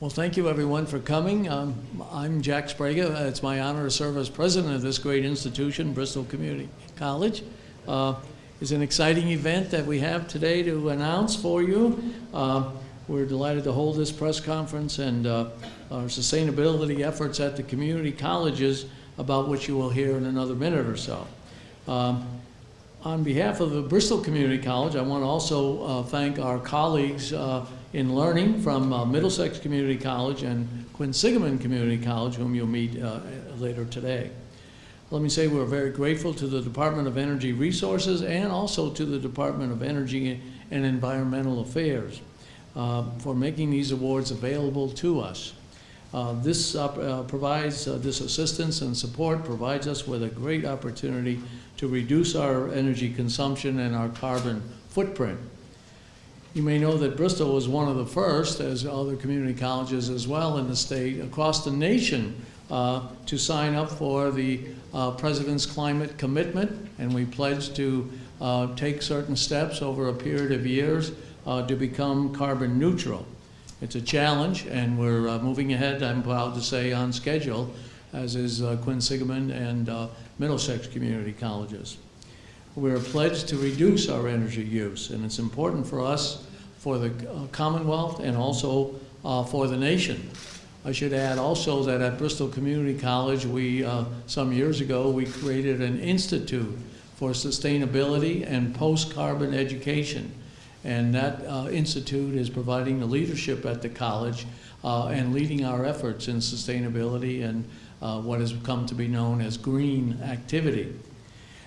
Well, thank you, everyone, for coming. Um, I'm Jack Sbrega. It's my honor to serve as president of this great institution, Bristol Community College. Uh, It's an exciting event that we have today to announce for you. Uh, We're delighted to hold this press conference and uh, our sustainability efforts at the community colleges, about which you will hear in another minute or so. Um, on behalf of the Bristol Community College, I want to also uh, thank our colleagues uh, in learning from uh, Middlesex Community College and Quinsigamond Community College, whom you'll meet uh, later today. Let me say we're very grateful to the Department of Energy Resources and also to the Department of Energy and Environmental Affairs uh, for making these awards available to us. Uh, This uh, provides, uh, this assistance and support provides us with a great opportunity to reduce our energy consumption and our carbon footprint. You may know that Bristol was one of the first, as other community colleges as well in the state, across the nation, uh, to sign up for the uh, President's Climate Commitment, and we pledged to uh, take certain steps over a period of years uh, to become carbon neutral. It's a challenge, and we're uh, moving ahead, I'm proud to say, on schedule, as is uh, Quinsigamond and uh, Middlesex Community Colleges. We're pledged to reduce our energy use, and it's important for us, for the uh, Commonwealth, and also uh, for the nation. I should add also that at Bristol Community College, we, uh, some years ago, we created an institute for sustainability and post-carbon education. And that uh, institute is providing the leadership at the college uh, and leading our efforts in sustainability and uh, what has come to be known as green activity.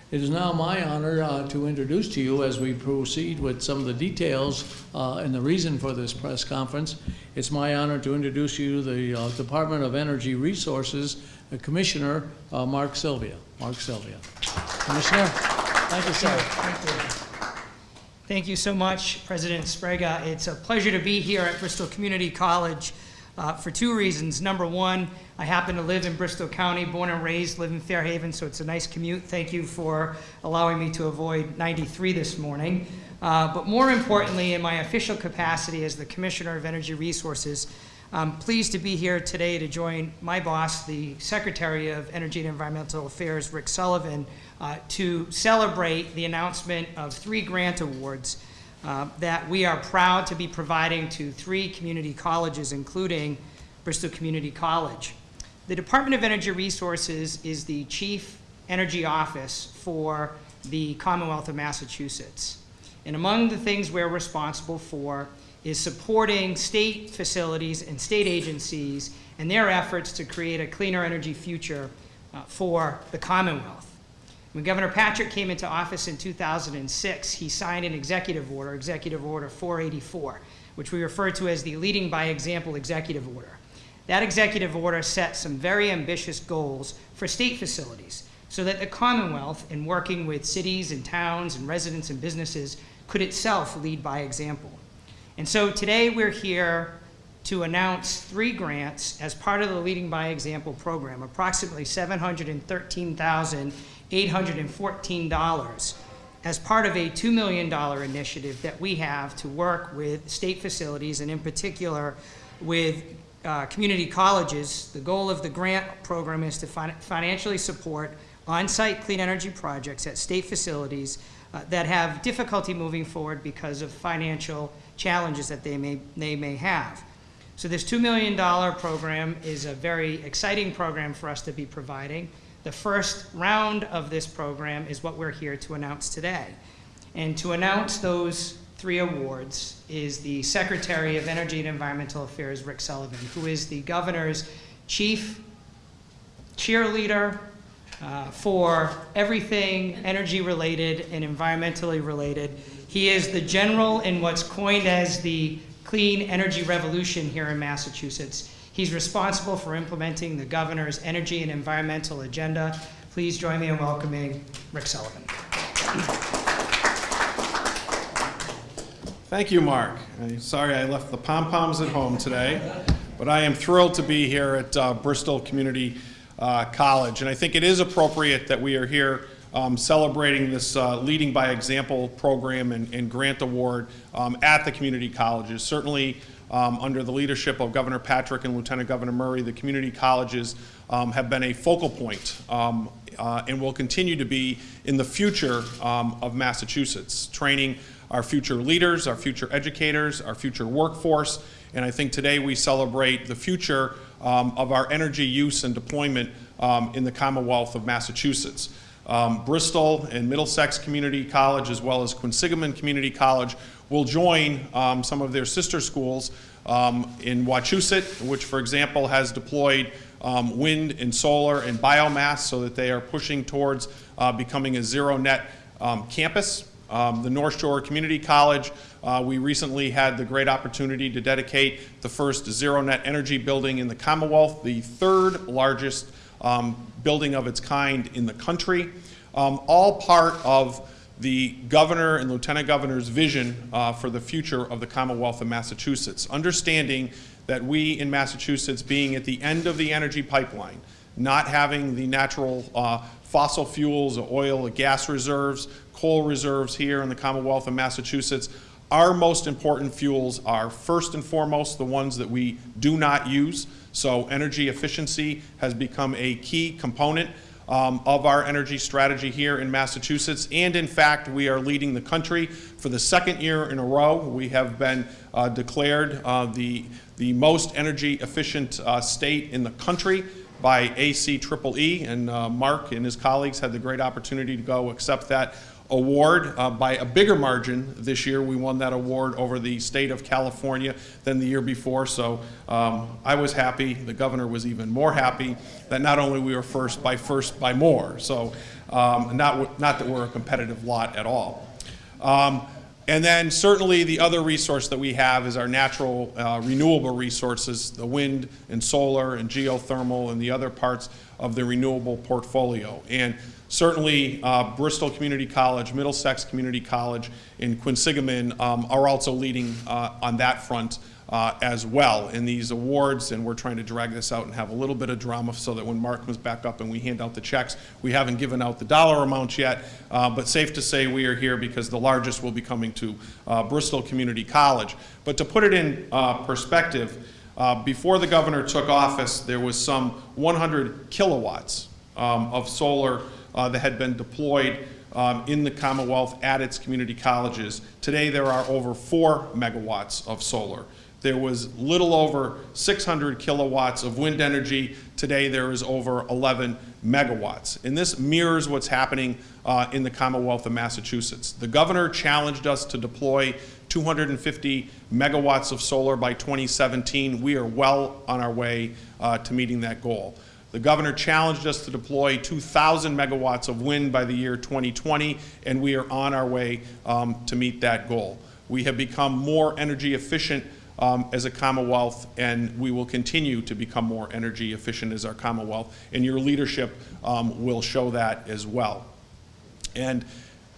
It is now my honor uh, to introduce to you, as we proceed with some of the details uh, and the reason for this press conference, it's my honor to introduce you to the uh, Department of Energy Resources uh, Commissioner uh, Mark Sylvia. Mark Sylvia. Commissioner, thank you, sir. Thank you so much, President Sbrega. It's a pleasure to be here at Bristol Community College uh, for two reasons. Number one, I happen to live in Bristol County, born and raised, live in Fairhaven, so it's a nice commute. Thank you for allowing me to avoid 93 this morning. Uh, but more importantly, in my official capacity as the Commissioner of Energy Resources, I'm pleased to be here today to join my boss, the Secretary of Energy and Environmental Affairs, Rick Sullivan, uh, to celebrate the announcement of three grant awards uh, that we are proud to be providing to three community colleges, including Bristol Community College. The Department of Energy Resources is the chief energy office for the Commonwealth of Massachusetts. And among the things we're responsible for is supporting state facilities and state agencies and their efforts to create a cleaner energy future uh, for the Commonwealth. When Governor Patrick came into office in 2006, he signed an executive order, Executive Order 484, which we refer to as the Leading by Example Executive Order. That executive order set some very ambitious goals for state facilities so that the Commonwealth, in working with cities and towns and residents and businesses, could itself lead by example. And so today we're here to announce three grants as part of the Leading by Example program, approximately $713,814 as part of a $2 million initiative that we have to work with state facilities and in particular with uh, community colleges. The goal of the grant program is to fin financially support on-site clean energy projects at state facilities uh, that have difficulty moving forward because of financial challenges that they may, they may have. So this $2 million program is a very exciting program for us to be providing. The first round of this program is what we're here to announce today. And to announce those three awards is the Secretary of Energy and Environmental Affairs, Rick Sullivan, who is the governor's chief cheerleader uh, for everything energy related and environmentally related. He is the general in what's coined as the clean energy revolution here in Massachusetts. He's responsible for implementing the governor's energy and environmental agenda. Please join me in welcoming Rick Sullivan. Thank you, Mark. I'm sorry I left the pom-poms at home today, but I am thrilled to be here at uh, Bristol Community uh, College. And I think it is appropriate that we are here um, celebrating this uh, Leading by Example program and, and grant award um, at the community colleges. Certainly, um, under the leadership of Governor Patrick and Lieutenant Governor Murray, the community colleges um, have been a focal point um, uh, and will continue to be in the future um, of Massachusetts, training our future leaders, our future educators, our future workforce, and I think today we celebrate the future um, of our energy use and deployment um, in the Commonwealth of Massachusetts. Um, Bristol and Middlesex Community College, as well as Quinsigamond Community College, will join um, some of their sister schools um, in Wachusett, which, for example, has deployed um, wind and solar and biomass so that they are pushing towards uh, becoming a zero net um, campus. Um, the North Shore Community College, uh, we recently had the great opportunity to dedicate the first zero net energy building in the Commonwealth, the third largest um, building of its kind in the country, um, all part of the governor and lieutenant governor's vision uh, for the future of the Commonwealth of Massachusetts, understanding that we in Massachusetts, being at the end of the energy pipeline, not having the natural uh, fossil fuels, oil, gas reserves, coal reserves here in the Commonwealth of Massachusetts, our most important fuels are first and foremost the ones that we do not use. So energy efficiency has become a key component um, of our energy strategy here in Massachusetts. And in fact, we are leading the country for the second year in a row. We have been uh, declared uh, the, the most energy efficient uh, state in the country by ACEEE, and uh, Mark and his colleagues had the great opportunity to go accept that award uh, by a bigger margin this year. We won that award over the state of California than the year before, so um, I was happy. The governor was even more happy that not only we were first by first by more, so um, not, not that we're a competitive lot at all. Um, and then certainly the other resource that we have is our natural uh, renewable resources, the wind and solar and geothermal and the other parts of the renewable portfolio. And certainly uh, Bristol Community College, Middlesex Community College, and Quinsigamond um, are also leading uh, on that front uh, as well in these awards, and we're trying to drag this out and have a little bit of drama so that when Mark comes back up and we hand out the checks, we haven't given out the dollar amounts yet, uh, but safe to say we are here because the largest will be coming to uh, Bristol Community College. But to put it in uh, perspective, uh, before the governor took office, there was some 100 kilowatts um, of solar uh, that had been deployed um, in the Commonwealth at its community colleges. Today there are over four megawatts of solar. There was little over 600 kilowatts of wind energy. Today there is over 11 megawatts. And this mirrors what's happening uh, in the Commonwealth of Massachusetts. The governor challenged us to deploy 250 megawatts of solar by 2017. We are well on our way uh, to meeting that goal. The governor challenged us to deploy 2,000 megawatts of wind by the year 2020, and we are on our way um, to meet that goal. We have become more energy efficient um, as a Commonwealth, and we will continue to become more energy efficient as our Commonwealth, and your leadership um, will show that as well. And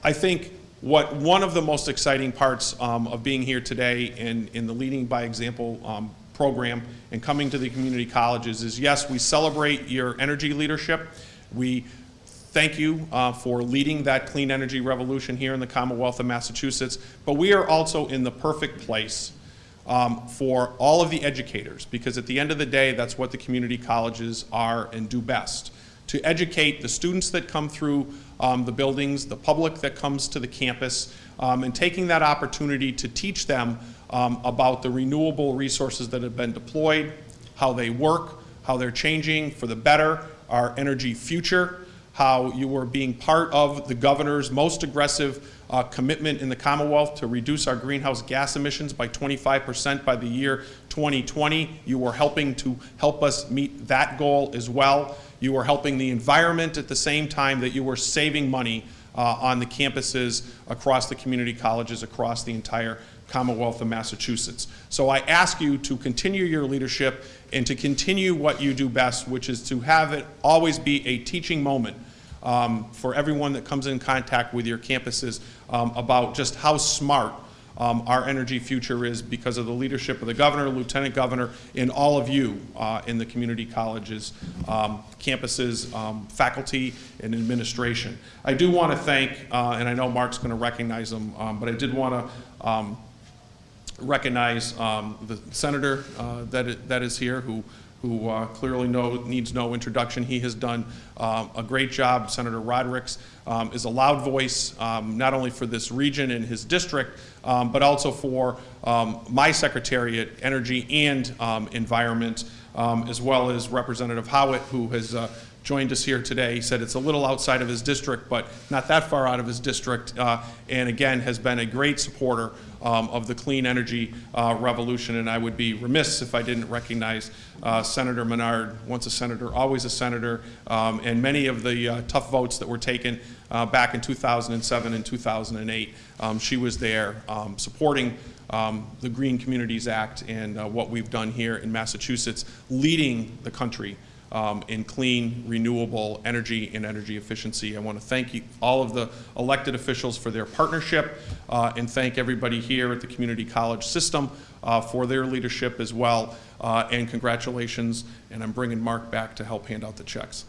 I think what one of the most exciting parts um, of being here today in, in the Leading by Example um, program and coming to the community colleges is yes, we celebrate your energy leadership. We thank you uh, for leading that clean energy revolution here in the Commonwealth of Massachusetts, but we are also in the perfect place um, for all of the educators, because at the end of the day, that's what the community colleges are and do best. To educate the students that come through um, the buildings, the public that comes to the campus, um, and taking that opportunity to teach them um, about the renewable resources that have been deployed, how they work, how they're changing for the better, our energy future, how you were being part of the governor's most aggressive uh, commitment in the Commonwealth to reduce our greenhouse gas emissions by 25% by the year 2020. You were helping to help us meet that goal as well. You were helping the environment at the same time that you were saving money uh, on the campuses across the community colleges across the entire Commonwealth of Massachusetts. So I ask you to continue your leadership and to continue what you do best, which is to have it always be a teaching moment um, for everyone that comes in contact with your campuses um, about just how smart um, our energy future is because of the leadership of the governor, lieutenant governor, and all of you uh, in the community colleges, um, campuses, um, faculty, and administration. I do want to thank, uh, and I know Mark's going to recognize them, um, but I did want to recognize um, the senator uh, that that is here, who who uh, clearly know, needs no introduction. He has done um, a great job. Senator Rodrigues um, is a loud voice, um, not only for this region and his district, um, but also for um, my secretariat, Energy and Environment, as well as Representative Howitt, who has uh, joined us here today. He said it's a little outside of his district, but not that far out of his district, uh, and again, has been a great supporter um, of the clean energy uh, revolution, and I would be remiss if I didn't recognize uh, Senator Menard, once a senator, always a senator, um, and many of the uh, tough votes that were taken uh, back in 2007 and 2008. Um, She was there um, supporting um, the Green Communities Act and uh, what we've done here in Massachusetts, leading the country um, in clean, renewable energy and energy efficiency. I want to thank you, all of the elected officials for their partnership uh, and thank everybody here at the community college system uh, for their leadership as well. Uh, and congratulations, and I'm bringing Mark back to help hand out the checks.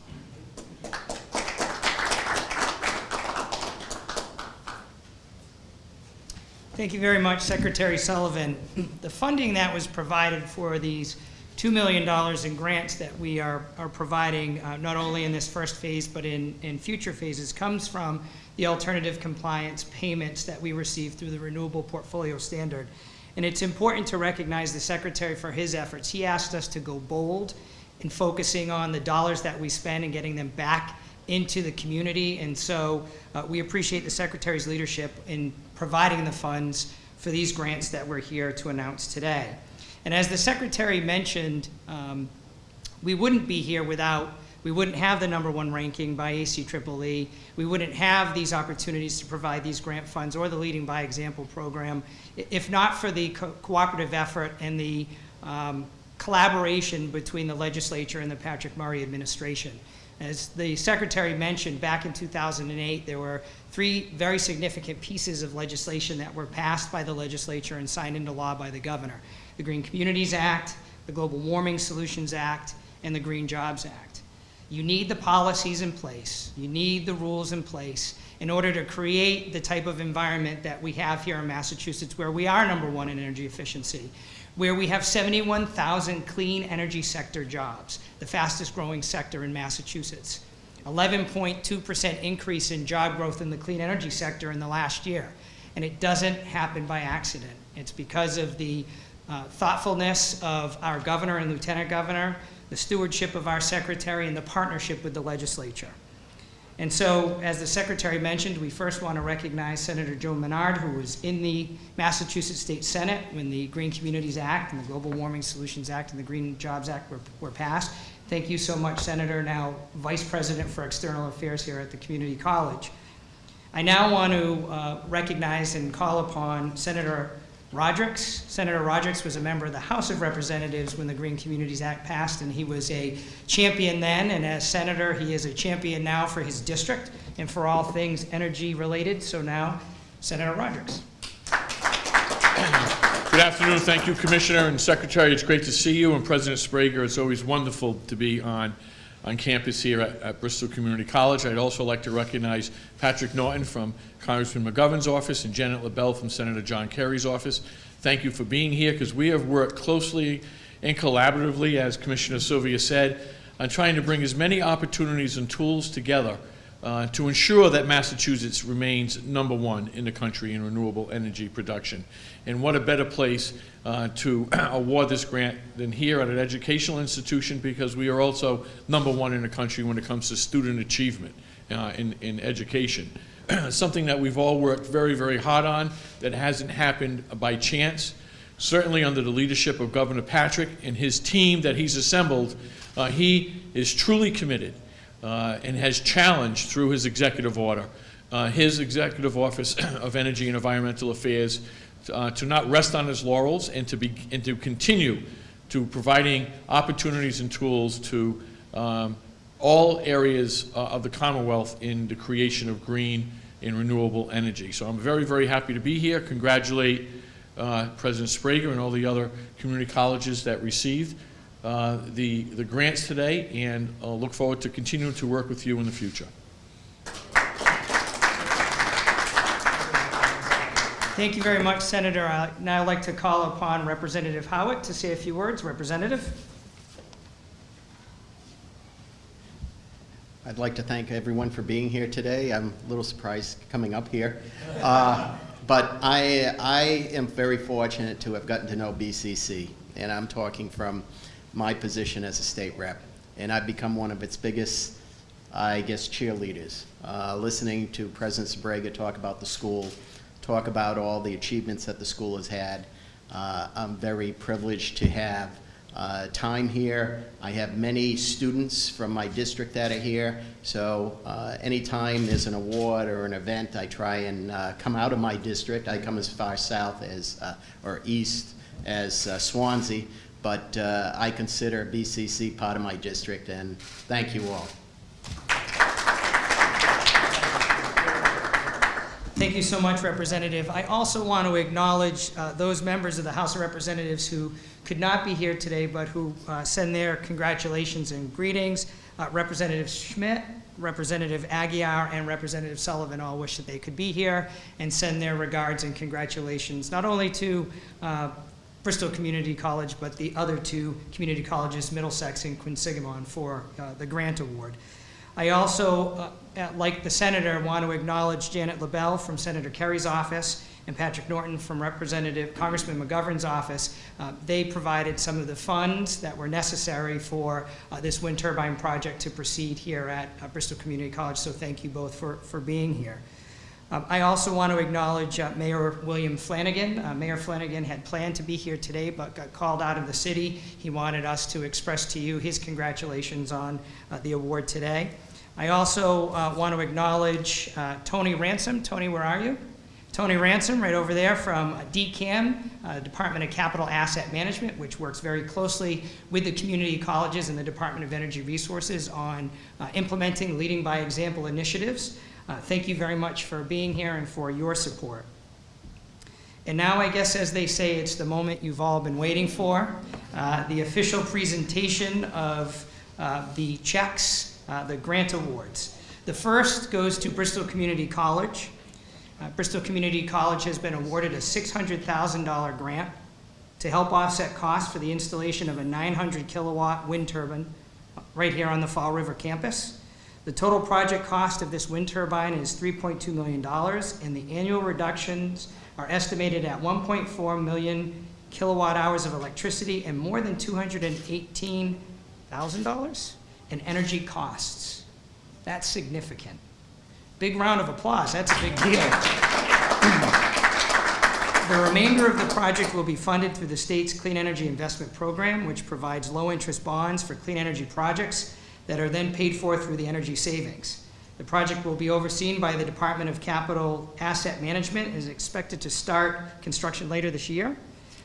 Thank you very much, Secretary Sullivan. The funding that was provided for these $2 million in grants that we are, are providing, uh, not only in this first phase, but in, in future phases, comes from the alternative compliance payments that we receive through the Renewable Portfolio Standard. And it's important to recognize the Secretary for his efforts. He asked us to go bold in focusing on the dollars that we spend and getting them back into the community. And so uh, we appreciate the Secretary's leadership in providing the funds for these grants that we're here to announce today. And as the Secretary mentioned, um, we wouldn't be here without, we wouldn't have the number one ranking by ACEEE. We wouldn't have these opportunities to provide these grant funds or the Leading by Example program if not for the co- cooperative effort and the um, collaboration between the legislature and the Patrick Murray administration. As the secretary mentioned, back in 2008, there were three very significant pieces of legislation that were passed by the legislature and signed into law by the governor. The Green Communities Act, the Global Warming Solutions Act, and the Green Jobs Act. You need the policies in place, you need the rules in place in order to create the type of environment that we have here in Massachusetts, where we are number one in energy efficiency, where we have 71,000 clean energy sector jobs, the fastest growing sector in Massachusetts. 11.2% increase in job growth in the clean energy sector in the last year. And it doesn't happen by accident. It's because of the uh, thoughtfulness of our governor and lieutenant governor, the stewardship of our secretary, and the partnership with the legislature. And so, as the secretary mentioned, we first want to recognize Senator Joan Menard, who was in the Massachusetts State Senate when the Green Communities Act and the Global Warming Solutions Act and the Green Jobs Act were, were passed. Thank you so much, Senator, now Vice President for External Affairs here at the Community College. I now want to uh, recognize and call upon Senator Rodrigues. Senator Rodrigues was a member of the House of Representatives when the Green Communities Act passed, and he was a champion then, and as senator, he is a champion now for his district and for all things energy related. So now, Senator Rodrigues. Good afternoon. Thank you, Commissioner and Secretary. It's great to see you, and President Sbrega. It's always wonderful to be on, on campus here at, at Bristol Community College. I'd also like to recognize Patrick Norton from Congressman McGovern's office and Janet LaBelle from Senator John Kerry's office. Thank you for being here, because we have worked closely and collaboratively, as Commissioner Sylvia said, on trying to bring as many opportunities and tools together uh, to ensure that Massachusetts remains number one in the country in renewable energy production. And what a better place uh, to award this grant than here at an educational institution because we are also number one in the country when it comes to student achievement uh, in, in education. Something that we've all worked very, very hard on that hasn't happened by chance. Certainly under the leadership of Governor Patrick and his team that he's assembled, uh, he is truly committed uh, and has challenged through his executive order, uh, his Executive Office of Energy and Environmental Affairs uh, to not rest on his laurels and to, be, and to continue to providing opportunities and tools to um, all areas uh, of the Commonwealth in the creation of green and renewable energy. So I'm very, very happy to be here. Congratulate uh, President Sbrega and all the other community colleges that received uh, the, the grants today and uh, look forward to continuing to work with you in the future. Thank you very much, Senator. I'd now like to call upon Representative Howitt to say a few words. Representative? I'd like to thank everyone for being here today. I'm a little surprised coming up here. Uh, But I, I am very fortunate to have gotten to know BCC, and I'm talking from my position as a state rep. And I've become one of its biggest, I guess, cheerleaders. Uh, Listening to President Sbrega talk about the school, talk about all the achievements that the school has had. Uh, I'm very privileged to have uh, time here. I have many students from my district that are here, so uh, anytime there's an award or an event, I try and uh, come out of my district. I come as far south as, uh, or east as uh, Swansea, but uh, I consider BCC part of my district, and thank you all. Thank you so much, Representative. I also want to acknowledge uh, those members of the House of Representatives who could not be here today, but who uh, send their congratulations and greetings. Uh, Representative Schmid, Representative Aguiar, and Representative Sullivan all wish that they could be here and send their regards and congratulations, not only to uh, Bristol Community College, but the other two community colleges, Middlesex and Quinsigamond, for uh, the grant award. I also, uh, uh, like the senator, want to acknowledge Janet LaBelle from Senator Kerry's office and Patrick Norton from Representative Congressman McGovern's office. Uh, They provided some of the funds that were necessary for uh, this wind turbine project to proceed here at uh, Bristol Community College, so thank you both for, for being here. Um, I also want to acknowledge uh, Mayor William Flanagan. Uh, Mayor Flanagan had planned to be here today, but got called out of the city. He wanted us to express to you his congratulations on the award today. I also uh, want to acknowledge uh, Tony Ransom. Tony, where are you? Tony Ransom, right over there from DCAM, uh, Department of Capital Asset Management, which works very closely with the community colleges and the Department of Energy Resources on uh, implementing leading by example initiatives. Uh, Thank you very much for being here and for your support. And now, I guess, as they say, it's the moment you've all been waiting for, uh, the official presentation of the checks, uh, the grant awards. The first goes to Bristol Community College. Uh, Bristol Community College has been awarded a $600,000 grant to help offset costs for the installation of a 900 kilowatt wind turbine right here on the Fall River campus. The total project cost of this wind turbine is $3.2 million, and the annual reductions are estimated at 1.4 million kilowatt hours of electricity and more than $218,000 in energy costs. That's significant. Big round of applause, that's a big deal. The remainder of the project will be funded through the state's Clean Energy Investment Program, which provides low-interest bonds for clean energy projects that are then paid for through the energy savings. The project will be overseen by the Department of Capital Asset Management and is expected to start construction later this year.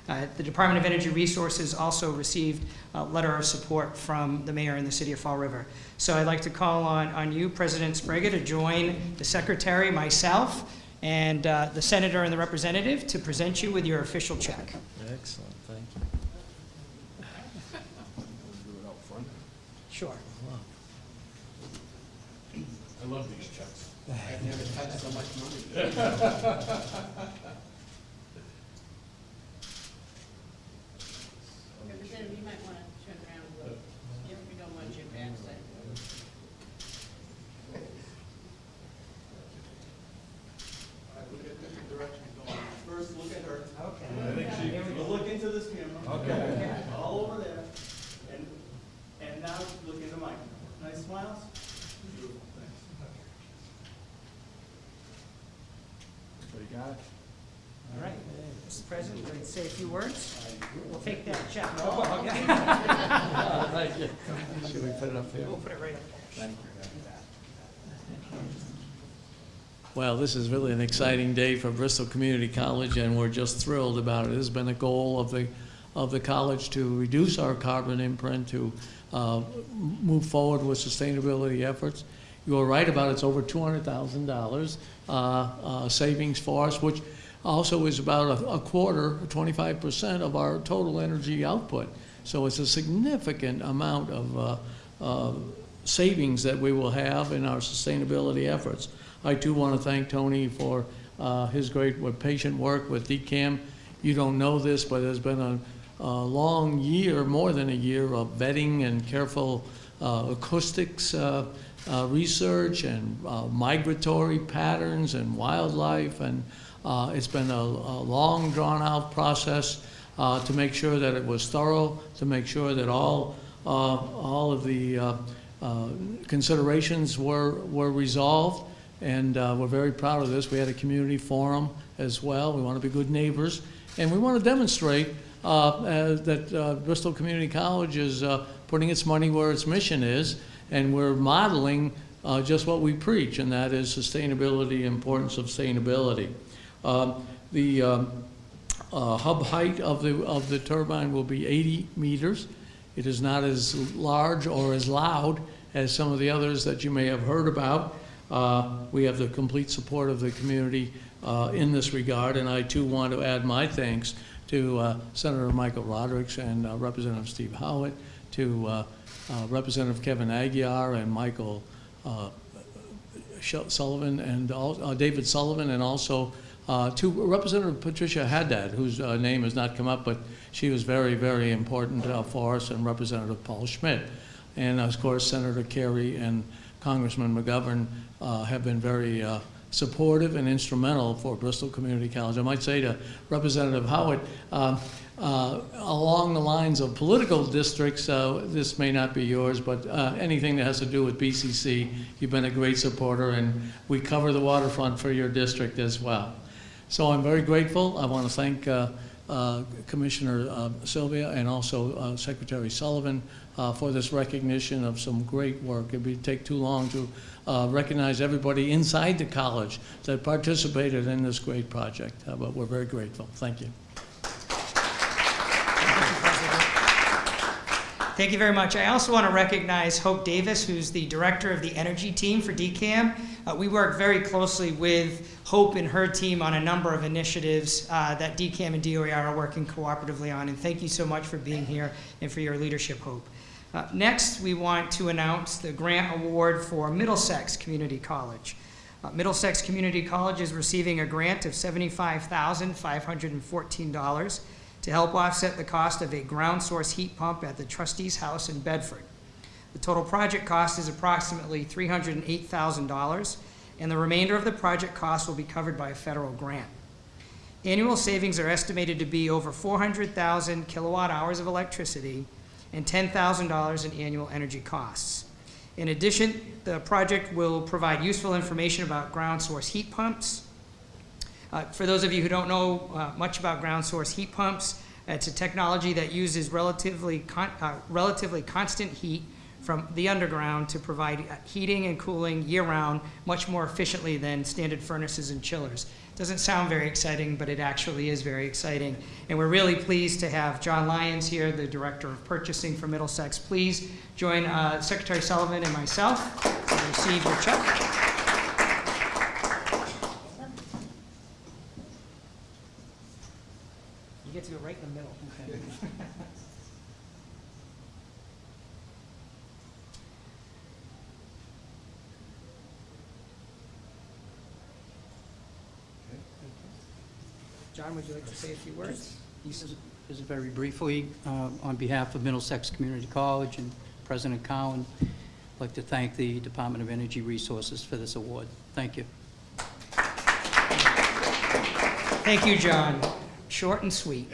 Uh, The Department of Energy Resources also received a letter of support from the mayor and the city of Fall River. So I'd like to call on, on you, President Sbrega, to join the secretary, myself, and uh, the senator and the representative to present you with your official check. Excellent, thank you. Sure. I love these checks. I've never touched so much money. Representative, you might want to turn around a little, if you don't want your backside. First, look at her. Okay. We'll look into this camera. Okay. All over there. And, and now look into mine. Nice smiles? Beautiful, thanks. Everybody got it? All right. Mr. President, would you like to say a few words? We'll take that check. Thank you. Should we put it up there? We'll put it right up there. Well, this is really an exciting day for Bristol Community College, and we're just thrilled about it. It has been a goal of the, of the college to reduce our carbon imprint, to uh, move forward with sustainability efforts. You are right about it's over $200,000 uh, uh, savings for us, which also is about a- a quarter, 25% of our total energy output. So it's a significant amount of uh, uh, savings that we will have in our sustainability efforts. I too want to thank Tony for uh, his great patient work with DCAM. You don't know this, but there's been a, a long year, more than a year, of vetting and careful uh, acoustics uh, uh, research and migratory patterns and wildlife. And uh, it's been a, a long, drawn-out process uh, to make sure that it was thorough, to make sure that all, uh, all of the uh, uh, considerations were, were resolved. And we're very proud of this. We had a community forum as well. We want to be good neighbors. And we want to demonstrate that Bristol Community College is putting its money where its mission is, and we're modeling uh, just what we preach, and that is sustainability, importance of sustainability. Um, The um, uh, hub height of the, of the turbine will be 80 meters. It is not as large or as loud as some of the others that you may have heard about. Uh, We have the complete support of the community uh, in this regard, and I too want to add my thanks to uh, Senator Michael Rodrigues and uh, Representative Steve Howitt, to uh, Representative Kevin Aguiar and Michael Sullivan and al- uh, David Sullivan, and also uh, to Representative Patricia Haddad, whose uh, name has not come up, but she was very, very important uh, for us, and Representative Paul Schmid. And of course, Senator Kerry and Congressman McGovern uh, have been very uh, supportive and instrumental for Bristol Community College. I might say to Representative Howard, uh, along the lines of political districts, this may not be yours, but anything that has to do with BCC, you've been a great supporter, and we cover the waterfront for your district as well. So I'm very grateful. I want to thank uh, uh, Commissioner uh, Sylvia and also uh, Secretary Sullivan uh, for this recognition of some great work. It would take too long to uh, recognize everybody inside the college that participated in this great project, but we're very grateful. Thank you. Thank you very much. I also want to recognize Hope Davis, who's the director of the energy team for DCAM. Uh, we work very closely with Hope and her team on a number of initiatives uh, that DCAM and DOER are working cooperatively on. And thank you so much for being here and for your leadership, Hope. Uh, next, we want to announce the grant award for Middlesex Community College. Uh, Middlesex Community College is receiving a grant of $75,514 to help offset the cost of a ground source heat pump at the trustee's house in Bedford. The total project cost is approximately $308,000, and the remainder of the project cost will be covered by a federal grant. Annual savings are estimated to be over 400,000 kilowatt hours of electricity and $10,000 in annual energy costs. In addition, the project will provide useful information about ground source heat pumps, uh, For those of you who don't know uh, much about ground source heat pumps, it's a technology that uses relatively, con- uh, relatively constant heat from the underground to provide uh, heating and cooling year-round much more efficiently than standard furnaces and chillers. Doesn't sound very exciting, but it actually is very exciting. And we're really pleased to have John Lyons here, the Director of Purchasing for Middlesex. Please join uh, Secretary Sullivan and myself to receive your check. You get to go right in the middle. Okay. John, would you like to say a few words? Just just very briefly, uh, on behalf of Middlesex Community College and President Cowan, I'd like to thank the Department of Energy Resources for this award. Thank you. Thank you, John. Short and sweet.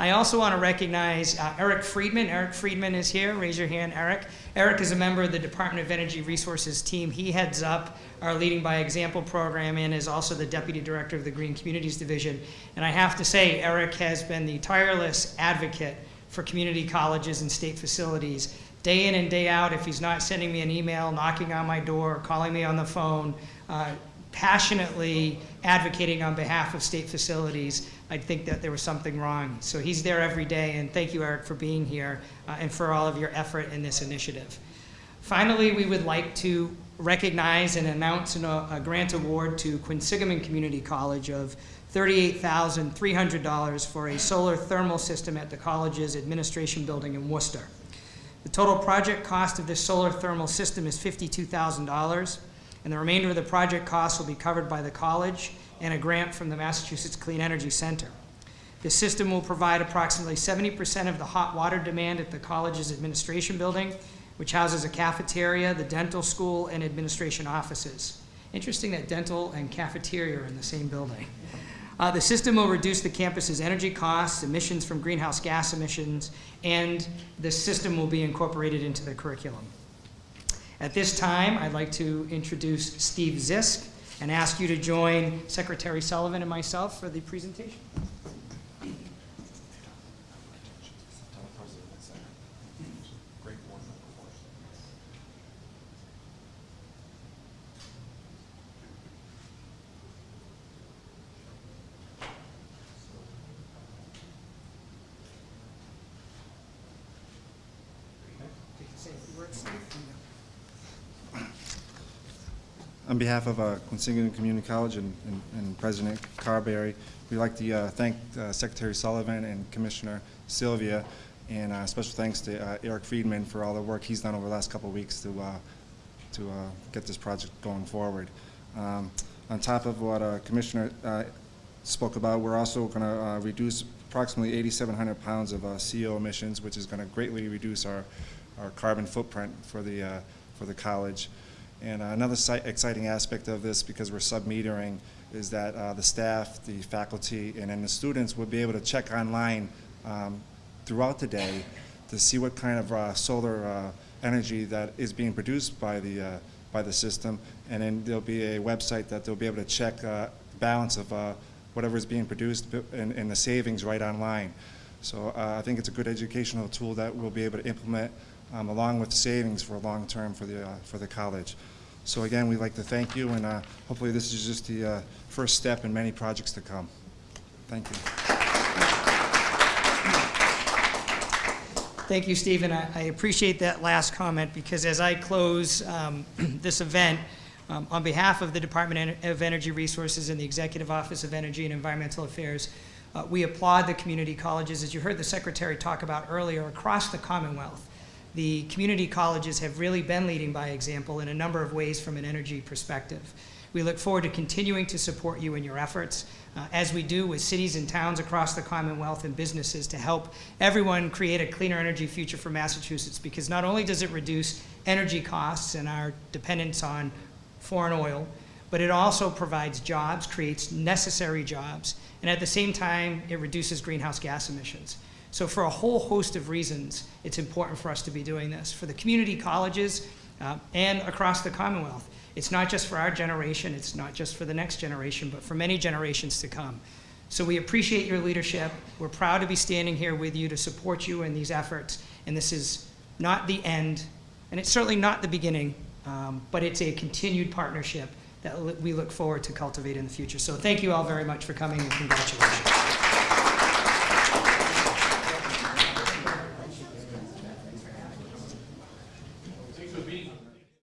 I also want to recognize uh, Eric Friedman. Eric Friedman is here. Raise your hand, Eric. Eric is a member of the Department of Energy Resources team. He heads up our Leading by Example program and is also the Deputy Director of the Green Communities Division. And I have to say, Eric has been the tireless advocate for community colleges and state facilities. Day in and day out, if he's not sending me an email, knocking on my door, calling me on the phone, uh, passionately advocating on behalf of state facilities, I'd think that there was something wrong. So he's there every day, and thank you, Eric, for being here uh, and for all of your effort in this initiative. Finally, we would like to recognize and announce an, uh, a grant award to Quinsigamond Community College of $38,300 for a solar thermal system at the college's administration building in Worcester. The total project cost of this solar thermal system is $52,000. And the remainder of the project costs will be covered by the college and a grant from the Massachusetts Clean Energy Center. The system will provide approximately 70% of the hot water demand at the college's administration building, which houses a cafeteria, the dental school, and administration offices. Interesting that dental and cafeteria are in the same building. Uh, the system will reduce the campus's energy costs, emissions from greenhouse gas emissions, and the system will be incorporated into the curriculum. At this time, I'd like to introduce Steve Zisk and ask you to join Secretary Sullivan and myself for the presentation. Say a Steve. On behalf of uh, Community College and- and and President Carberry, we'd like to uh, thank uh, Secretary Sullivan and Commissioner Sylvia, and uh, special thanks to uh, Eric Friedman for all the work he's done over the last couple of weeks to, uh, to uh, get this project going forward. Um, On top of what Commissioner spoke about, we're also going to reduce approximately 8,700 pounds of CO emissions, which is going to greatly reduce our, our carbon footprint for the, for the college. And uh, another exciting aspect of this, because we're sub-metering, is that uh, the staff, the faculty, and then the students will be able to check online um, throughout the day to see what kind of uh, solar uh, energy that is being produced by the, uh, by the system. And then there'll be a website that they'll be able to check uh, the balance of uh, whatever is being produced and, and the savings right online. So uh, I think it's a good educational tool that we'll be able to implement um, along with savings for a long term for the, uh, for the college. So again, we'd like to thank you, and uh, hopefully this is just the uh, first step in many projects to come. Thank you. Thank you, Stephen. I I appreciate that last comment because as I close um, this event, um, on behalf of the Department of Energy Resources and the Executive Office of Energy and Environmental Affairs, uh, we applaud the community colleges. As you heard the Secretary talk about earlier, across the Commonwealth, the community colleges have really been leading by example in a number of ways from an energy perspective. We look forward to continuing to support you in your efforts, uh, as we do with cities and towns across the Commonwealth and businesses to help everyone create a cleaner energy future for Massachusetts, because not only does it reduce energy costs and our dependence on foreign oil, but it also provides jobs, creates necessary jobs, and at the same time, it reduces greenhouse gas emissions. So for a whole host of reasons, it's important for us to be doing this. For the community colleges uh, and across the Commonwealth, it's not just for our generation, it's not just for the next generation, but for many generations to come. So we appreciate your leadership. We're proud to be standing here with you to support you in these efforts. And this is not the end, and it's certainly not the beginning, um, but it's a continued partnership that we look forward to cultivate in the future. So thank you all very much for coming and congratulations.